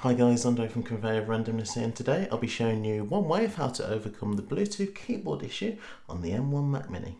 Hi guys, Ando from Conveyor of Randomness here and today I'll be showing you one way of how to overcome the Bluetooth keyboard issue on the M1 Mac Mini.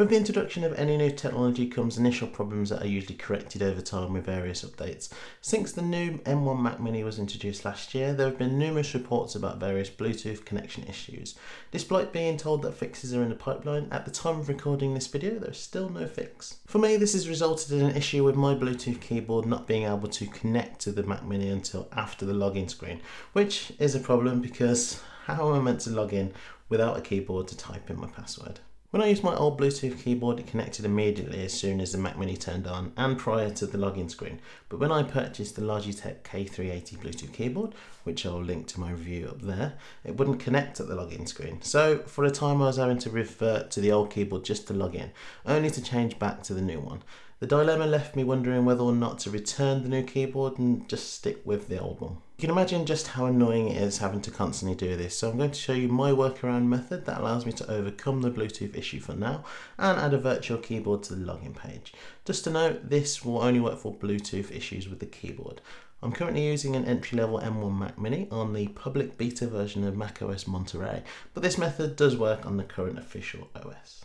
With the introduction of any new technology comes initial problems that are usually corrected over time with various updates. Since the new M1 Mac Mini was introduced last year, there have been numerous reports about various Bluetooth connection issues. Despite being told that fixes are in the pipeline, at the time of recording this video there is still no fix. For me this has resulted in an issue with my Bluetooth keyboard not being able to connect to the Mac Mini until after the login screen, which is a problem because how am I meant to log in without a keyboard to type in my password? When I used my old Bluetooth keyboard it connected immediately as soon as the Mac Mini turned on and prior to the login screen but when I purchased the Logitech K380 Bluetooth keyboard which I'll link to my review up there it wouldn't connect at the login screen so for a time I was having to revert to the old keyboard just to log in only to change back to the new one. The dilemma left me wondering whether or not to return the new keyboard and just stick with the old one. You can imagine just how annoying it is having to constantly do this, so I'm going to show you my workaround method that allows me to overcome the Bluetooth issue for now and add a virtual keyboard to the login page. Just to note, this will only work for Bluetooth issues with the keyboard. I'm currently using an entry-level M1 Mac Mini on the public beta version of macOS Monterey, but this method does work on the current official OS.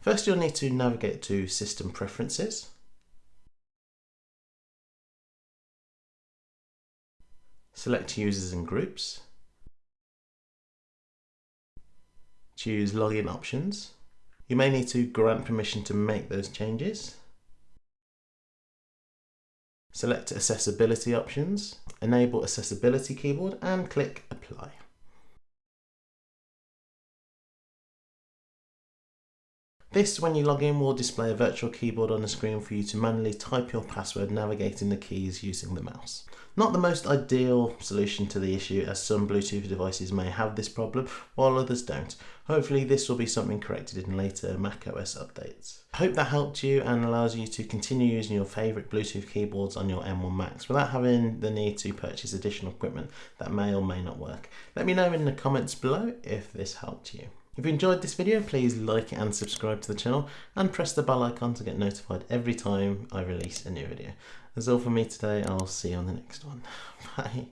First you'll need to navigate to System Preferences. Select Users and Groups. Choose Login Options. You may need to grant permission to make those changes. Select Accessibility options, enable Accessibility keyboard and click Apply. This, when you log in, will display a virtual keyboard on the screen for you to manually type your password navigating the keys using the mouse. Not the most ideal solution to the issue as some Bluetooth devices may have this problem while others don't. Hopefully this will be something corrected in later macOS updates. I hope that helped you and allows you to continue using your favourite Bluetooth keyboards on your M1 Macs without having the need to purchase additional equipment that may or may not work. Let me know in the comments below if this helped you. If you enjoyed this video, please like and subscribe to the channel and press the bell icon to get notified every time I release a new video. That's all from me today. I'll see you on the next one. Bye.